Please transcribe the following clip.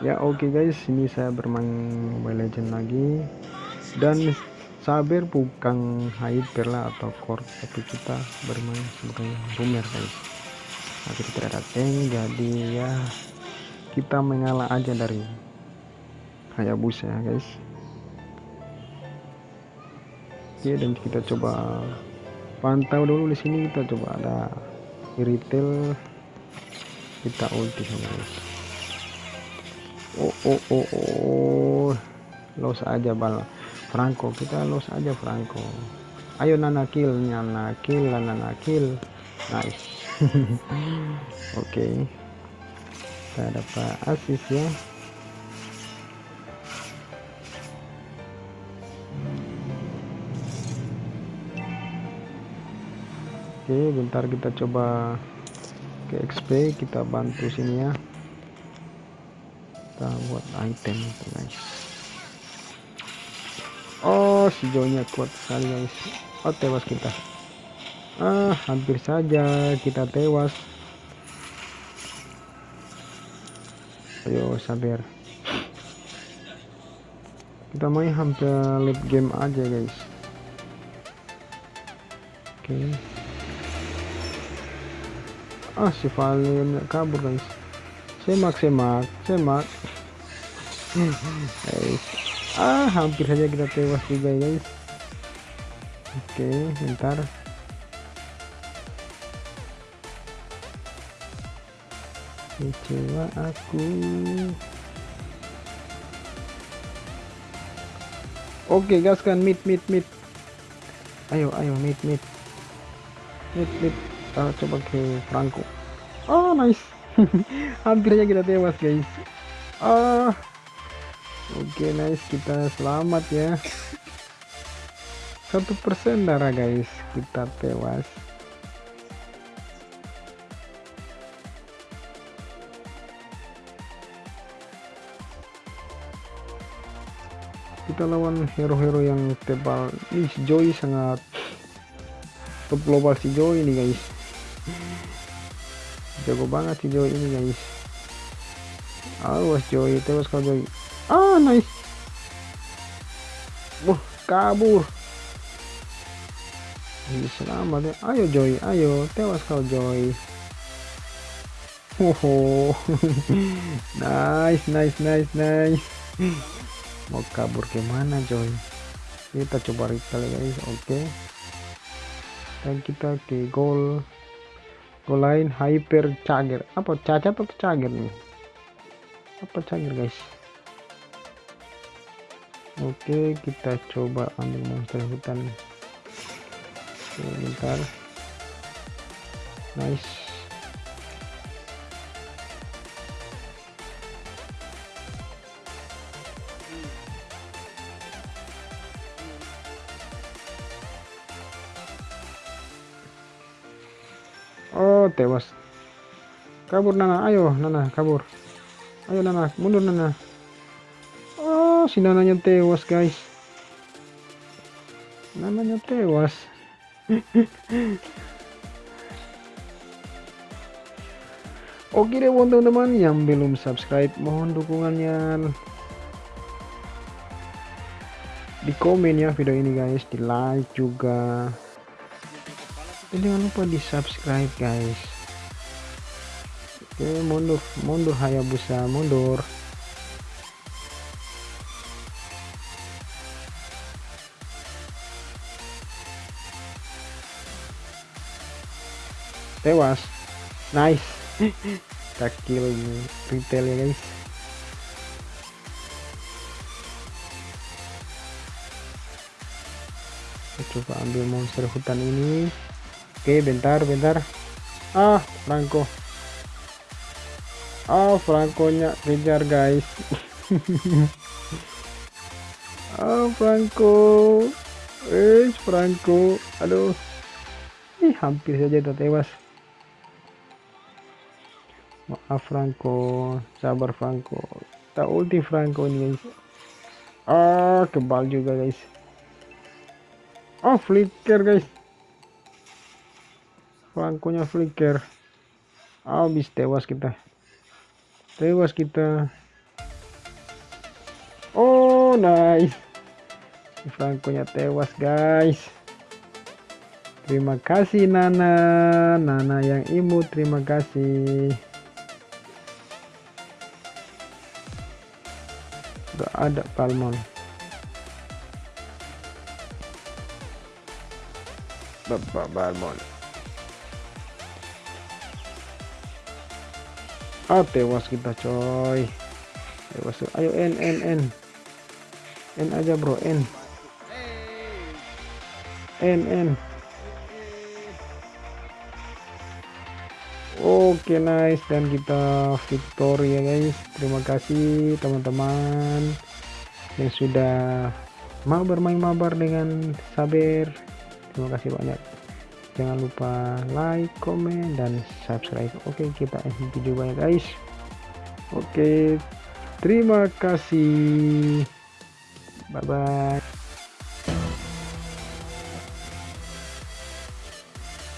ya oke okay guys ini saya bermain Mobile Legend lagi. Dan sabar bukan hyper lah atau core tapi kita bermain sebagai rumer guys. Tapi kita ada tank jadi ya kita mengalah aja dari Hayabusa ya guys. Oke dan kita coba pantau dulu di sini kita coba ada retail. Kita ulti guys oh oh oh oh. Los aja bal. Franco kita los aja Franco. Ayo nana kill nana kill nana kill. Nice. Oke okay. kita dapat asis ya. Oke okay, bentar kita coba ke XP kita bantu sini ya kita buat item guys. Oh si nya kuat sekali guys. Oh tewas kita. Ah hampir saja kita tewas. Ayo sabar. Kita main hampir late game aja guys. Oke. Okay. ah si Valian kabur guys semak semak semak. Guys ah hampir saja kita tewas juga guys. Oke bentar. Kecewa aku. Oke gas kan mid mid mid ayo ayo. Mid mid mid mid kita coba ke Franco. Oh nice hampir aja kita tewas guys. Ah. Oke okay, nice. Kita selamat ya. Satu persen darah guys. Kita tewas. Kita lawan hero-hero yang tebal. Si Joy sangat top global si Joy ini guys jago banget si Joy ini guys. Awas Joy tewas kau Joy ah nice. Wah kabur. Ini selamat ya. Ayo Joy ayo. Tewas kau Joy Oh, nice, nice, nice, nice. Mau kabur ke mana, Joy? Kita coba recall guys, oke. Okay. Dan kita ke Goal lain hyper cager. Apa cacat atau cager nih? Apa cager guys? Oke, kita coba ambil monster hutan. Sebentar. Nice. Oh, tewas. Kabur Nana, ayo Nana, kabur. Ayo Nana, mundur Nana. Oh, si Nananya tewas, guys. Nananya tewas. Oke deh buat teman-teman yang belum subscribe mohon dukungannya di komen ya video ini guys di like juga dan jangan lupa di subscribe guys. Oke mundur mundur Hayabusa mundur. Tewas. Nice. Takil retail ya guys. Coba ambil monster hutan ini Oke, bentar, bentar. Ah, Franco. Ah, Franco-nya kejar, guys. ah, Franco. Eh, Franco. Aduh. Ih, hampir saja udah tewas. Maaf, Franco. Sabar, Franco. Tak ulti Franco ini, guys. Ah, kebal juga, guys. Oh, flicker, guys. Frankonya flicker habis tewas kita. Tewas kita. Oh nice. Franco-nya tewas guys. Terima kasih Nana. Nana yang imut terima kasih. Gak ada palmon. Bapak Balmon ah tewas kita coy. Tewas. Ayo N N N. N aja bro N. N N. Oke okay, nice. Dan kita victory ya guys. Terima kasih teman-teman yang sudah mau bermain mabar dengan sabar terima kasih banyak jangan lupa like comment dan subscribe. Oke kita end video banyak guys. Oke terima kasih. Bye bye